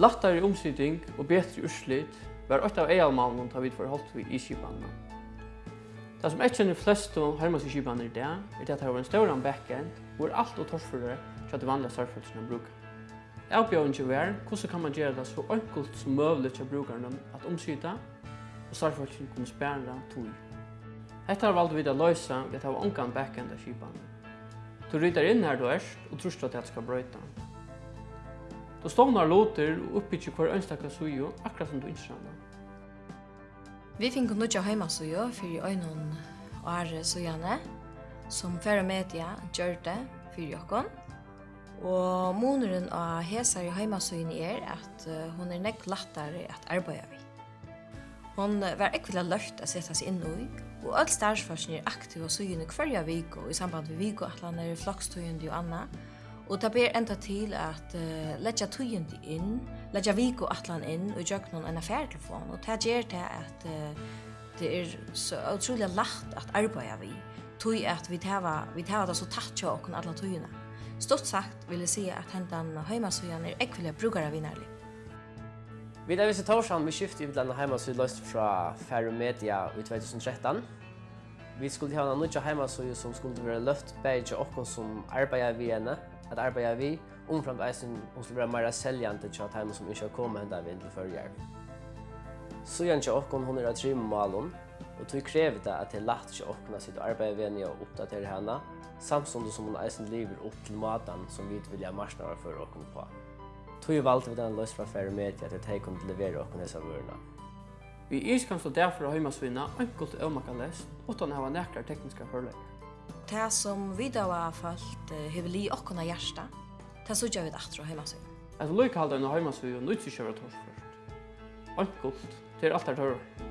Lattare omsiding og betre urslit var åtta av eialmannen ta vid forholdt vi i kipanene. Det som ikke kjenner flest om hermas i kipanene i dag, er det at det var en større backend, hvor alt og torsfører til at det vanlige startfølgene bruker. Avbjørningen var hvordan kan man gjøre det så enkelt som mulig til brukerne at omsida, og startfølgene kunne spære tog. Hetta har valgt vi å løse ved at det var ongan backend av kipanene. Du rytter inn her du erst og tror at det skal brøyta. Du stånar låter og oppbyggjer hver ønstakka sujo, akkurat som du innskjønner. Vi finner nødja heimasuju fyrir øynun og ære sujane, som færre media gjør det fyrir jokkon. Og moneren av hesar i heimasujene er at hon er nekk lattare at arbeida vi. Hon var ekvila løft å sette seg inn i, og all starsforskning er aktiv og sujene hverja viko i samband med vikoatlaner, flokkstøyende og anna, Og det ber enda til at uh, letja tøyende inn, letja vik og atlan inn og gjøk noen en affærtelefon. Og det gjør det at uh, det er så utrolig lagt at arbeida vi. Tøy at vi tava, vi tava det så tatt jo okken atlan tøyene. Stort sagt vil jeg si at hentan heimasøyene er ekvillig brukare vinnarlig. Vi er visse torsdagen vi skiftet i utlandet heimasøy løst fra Ferromedia i 2013. Vi skulle ha en nødja heimasøye som skulle være løft bare til okken som arbeider vi henne, at arbeider vi, omframt eisen hun skulle være mer seljende til at heimen som ikke har kommet hendet vi til førjer. Søyen til okken hun er av tre malen, og tog krevet det at det er lagt til okken sitt arbeid vi henne og oppdatere henne, samtidig som hun eisen lever opp til maten som vi vil ha marsnare for okken på. Tog valgte vi den løs fra ferie med til at jeg kunne levere okken disse vørene. Vi er kan stå derfor av heimasvinna enkelt og øvmaka lest, utan å ha nekrar tekniska forlegger. Det som vi da var falt hever li okkona hjärsta, det så gjør vi det datter av heimasvinna. Et loikalda enn heimasvinna nøytsi kjøver torsførst. Enkelt, det er alt er tørre.